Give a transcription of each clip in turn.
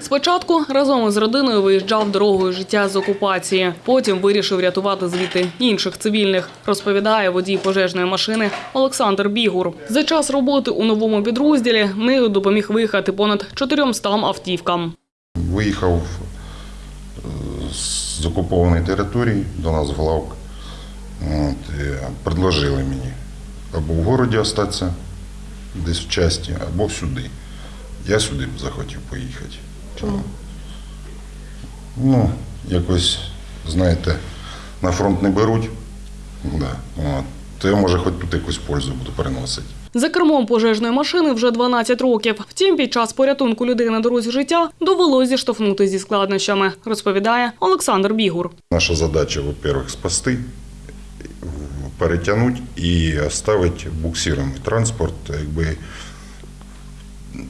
Спочатку разом із родиною виїжджав дорогою життя з окупації. Потім вирішив рятувати звідти інших цивільних, розповідає водій пожежної машини Олександр Бігур. За час роботи у новому підрозділі нею допоміг виїхати понад 400 автівкам. Виїхав е, з окупованої території до нас в Главк. Предложили мені або в городі остатися, десь в часті, або сюди. Я сюди б захотів поїхати. Чому? Ну, якось, знаєте, на фронт не беруть. Да. От. То я, може, хоч тут якусь пользу буду приносити. За кермом пожежної машини вже 12 років. Втім, під час порятунку людей на дорозі життя довелось зіштовхнути зі складнощами, розповідає Олександр Бігур. Наша задача, во-первых, спасти, перетягнути і оставити буксируемий транспорт якби,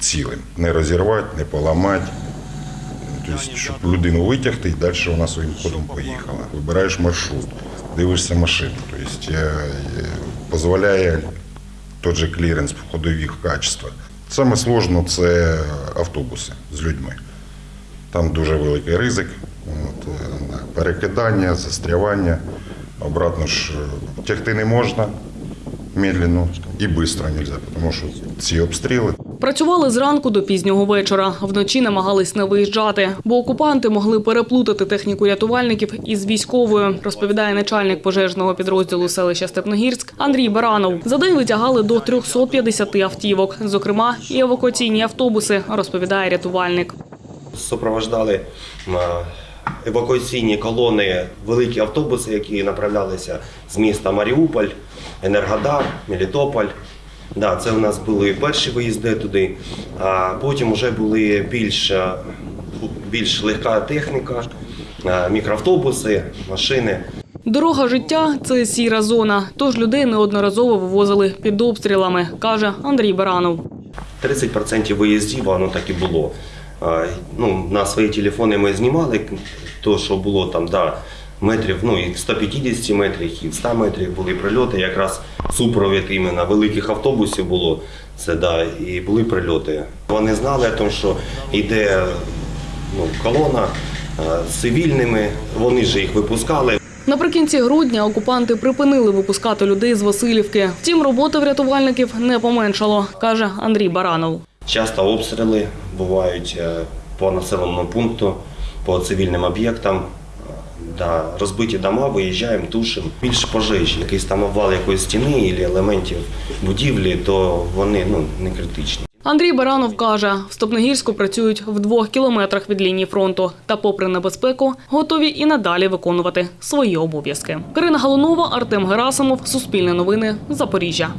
цілим. Не розірвати, не поламати. Тобто, щоб людину витягти і далі вона своїм ходом поїхала. Вибираєш маршрут, дивишся машину. Тобто, е, е, дозволяє той же кліренс ходових качествах. Саме сложно це автобуси з людьми. Там дуже великий ризик. От, е, перекидання, застрявання. Обратно ж е, тягти не можна медленно і швидко не можна, тому що ці обстріли Працювали зранку до пізнього вечора. Вночі намагались не виїжджати, бо окупанти могли переплутати техніку рятувальників із військовою, розповідає начальник пожежного підрозділу селища Степногірськ Андрій Баранов. За день витягали до 350 автівок, зокрема і евакуаційні автобуси, розповідає рятувальник. супроводжали м, евакуаційні колони, великі автобуси, які направлялися з міста Маріуполь, Енергодар, Мелітополь. Да, це у нас були перші виїзди туди, а потім вже були більш, е, більш легка техніка, е, мікроавтобуси, машини. Дорога життя це сіра зона, тож людей неодноразово вивозили під обстрілами, каже Андрій Баранов. 30% виїздів воно так і було. Ну, на свої телефони ми знімали то, що було там, да, метрів, ну і в 150 метрів, і в 100 метрів були прильоти. Якраз супровід іменно великих автобусів було. Це да, і були прильоти. Вони знали, о тому, що йде ну, колона з цивільними, вони ж їх випускали. Наприкінці грудня окупанти припинили випускати людей з Васильівки. Втім, роботи врятувальників не поменшало, каже Андрій Баранов. Часто обстріли бувають е, по населеному пункту, по цивільним об'єктам. Да, розбиті дома, виїжджаємо, тушимо. Більше пожежі, якийсь там обвал якоїсь стіни або елементів будівлі, то вони ну, не критичні. Андрій Баранов каже, в Стопногірську працюють в двох кілометрах від лінії фронту та, попри небезпеку, готові і надалі виконувати свої обов'язки. Карина Галунова, Артем Герасимов, Суспільне новини, Запоріжжя.